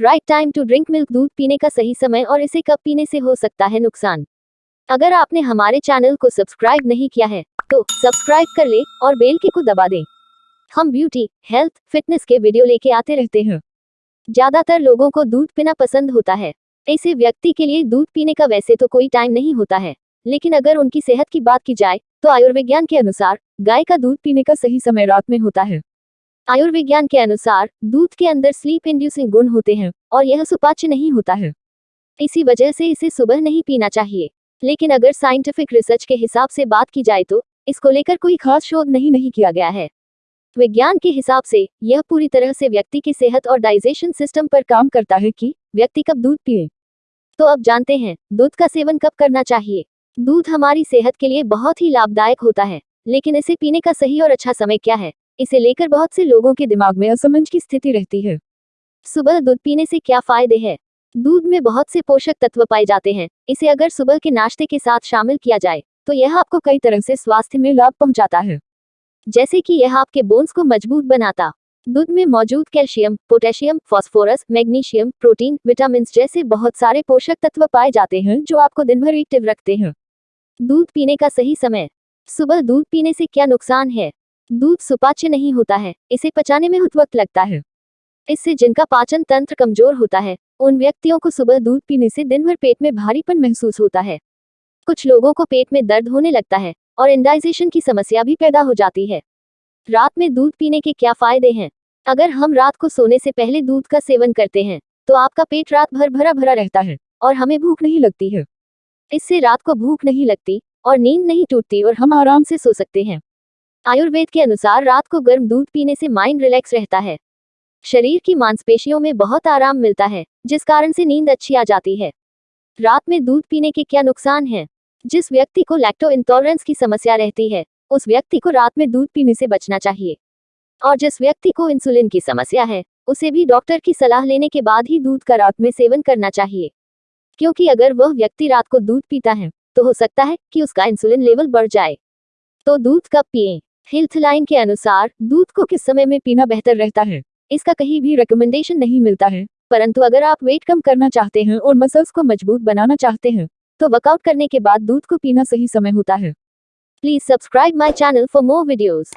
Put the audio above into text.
Right time to drink milk दूध पीने का सही समय और इसे कब पीने से हो सकता है नुकसान। अगर आपने हमारे चैनल को सब्सक्राइब नहीं किया है तो सब्सक्राइब कर ले और बेल के को दबा दें। हम ब्यूटी, हेल्थ, फिटनेस के वीडियो लेके आते रहते हैं। ज़्यादातर लोगों को दूध पीना पसंद होता है। ऐसे व्यक्ति के लिए दूध पीने का वैसे तो कोई टाइम नहीं होता है। लेकिन अगर उनकी सेहत की बात की जाए तो आयुर्विज्ञान के अनुसार, गाय का दूध पीने का सही समय रात में होता है। आयुर्विज्ञान के अनुसार, दूध के अंदर स्लीप इंड्यूसिंग गुण होते हैं, और यह सुपाच्य नहीं होता है। इसी वजह से इसे सुबह नहीं पीना चाहिए। लेकिन अगर साइंटिफिक रिसर्च के हिसाब से बात की जाए तो इसको लेकर कोई खास शोध नहीं नहीं किया गया है। विज्ञान के हिसाब से, यह पूरी तरह से व्यक्ति की सेहत और डाइजेशन सिस्टम पर काम करता है कि, व्यक्ति कब दूध पिए। तो अब जानते हैं, दूध का सेवन कब करना चाहिए। दूध हमारी सेहत के लिए बहुत ही लाभदायक होता है, लेकिन इसे पीने का सही और अच्छा समय क्या है? इसे लेकर बहुत से लोगों के दिमाग में असमंज की स्थिति रहती है। सुबह दूध पीने से क्या फ़ायदे हैं? दूध में बहुत से पोषक तत्व पाए जाते हैं। इसे अगर सुबह के नाश्ते के साथ शामिल किया जाए तो यह आपको कई तरह से स्वास्थ्य में लाभ पहुंचाता है। जैसे कि यह आपके बोन्स को मज़बूत बनाता। दूध में मौजूद calcium, potassium, phosphorus, magnesium, protein vitamin जैसे बहुत सारे पोषक तत्व पाए जाते हैं जो आपको दिन भर एक्टिव रखते हैं। दूध पीने का सही समय। सुबह दूध पीने से क्या नुकसान है? दूध सुपाच्य नहीं होता है, इसे पचाने में वक्त लगता है। इससे जिनका पाचन तंत्र कमज़ोर होता है, उन व्यक्तियों को सुबह दूध पीने से दिन भर पेट में भारीपन महसूस होता है। कुछ लोगों को पेट में दर्द होने लगता है, और इंडाइजेशन की समस्या भी पैदा हो जाती है। रात में दूध पीने के क्या फ़ायदे हैं? अगर हम रात को सोने से पहले दूध का सेवन करते हैं तो आपका पेट रात भर भरा भरा रहता है, और हमें भूख नहीं लगती है। इससे रात को भूख नहीं लगती, और नींद नहीं टूटती, और हम आराम से सो सकते हैं। आयुर्वेद के अनुसार रात को गर्म दूध पीने से माइंड रिलैक्स रहता है। शरीर की मांसपेशियों में बहुत आराम मिलता है, जिस कारण से नींद अच्छी आ जाती है। रात में दूध पीने के क्या नुकसान हैं? जिस व्यक्ति को लैक्टो इंटॉलरेंस की समस्या रहती है, उस व्यक्ति को रात में दूध पीने से बचना चाहिए। और जिस व्यक्ति को इंसुलिन की समस्या है, उसे भी डॉक्टर की सलाह लेने के बाद ही दूध का रात में सेवन करना चाहिए। क्योंकि अगर वह व्यक्ति रात को दूध पीता है तो हो सकता है कि उसका इंसुलिन लेवल बढ़ जाए। तो दूध कब पिए? हेल्थ लाइन के अनुसार, दूध को किस समय में पीना बेहतर रहता है? इसका कहीं भी रिकमेंडेशन नहीं मिलता है। परंतु अगर आप वेट कम करना चाहते हैं और मसल्स को मज़बूत बनाना चाहते हैं तो वर्कआउट करने के बाद दूध को पीना सही समय होता है। Please subscribe my channel for more videos